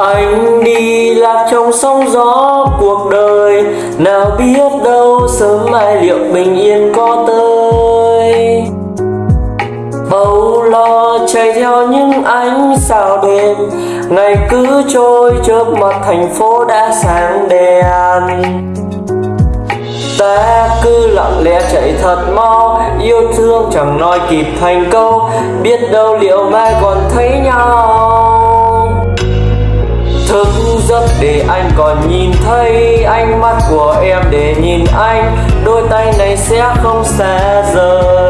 anh đi lạc trong sóng gió cuộc đời. Nào biết đâu sớm mai liệu bình yên có tới. Âu lo chạy theo những ánh sao đêm. Ngày cứ trôi trước mặt thành phố đã sáng đèn. Ta cứ lặng lẽ chạy thật mau, yêu thương chẳng nói kịp thành câu. Biết đâu liệu mai còn thấy nhau. Còn nhìn thấy ánh mắt của em để nhìn anh, đôi tay này sẽ không xa rời.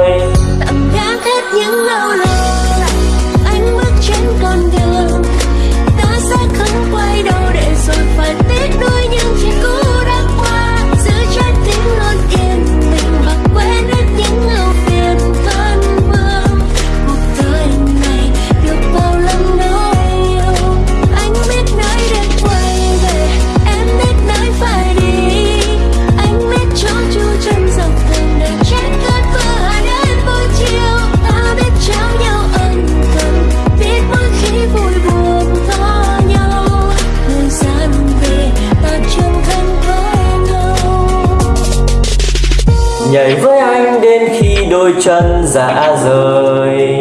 Nhảy với anh đến khi đôi chân rã rời.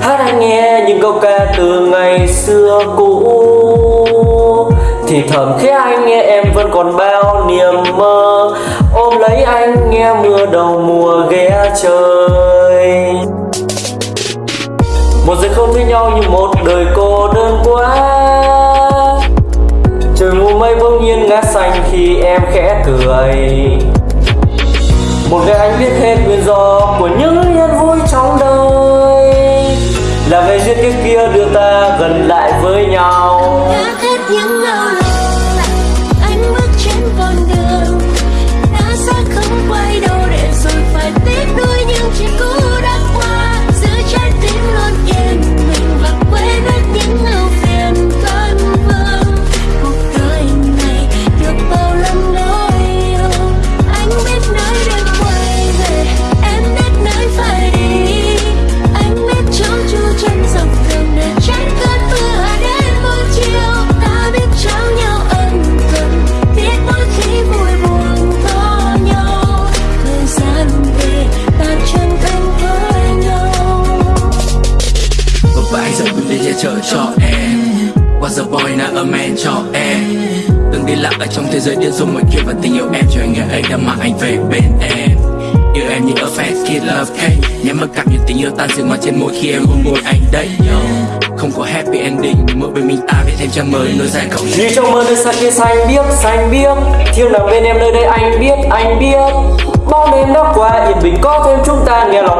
Hát anh nghe những câu ca từ ngày xưa cũ. Thì thầm khi anh nghe em vẫn còn bao niềm mơ. Ôm lấy anh nghe mưa đầu mùa ghé chơi một giây không thấy nhau như một đời cô đơn quá. Trời mù mây bỗng nhiên ngã xanh khi em khẽ cười một ngày anh biết hết nguyên do của những nhân vui trong đời. Là về duyên kiếp kia đưa ta gần lại với nhau. Và anh sẽ quyết định che chở cho em. Was a boy, not a man, cho em. Từng đi lạc ở trong thế giới điên rồ ngoài kia Và tình yêu em. Cho anh ngày ấy đã mang anh về bên em. Yêu em như ở fat kid, love cake. Nhắm mắt cảm nhận tình yêu tan dừng ngoài trên môi khi em hôn môi anh đấy. Yo. Không có happy ending Mơ bên mình ta viết thêm trang mới nối dài cổng Đi trong mơ nơi xa kia xanh biếc xanh biếc thiên nằm bên em nơi đây anh biết anh biết. Bao đêm đã qua yên bình có thêm chúng ta nghe lòng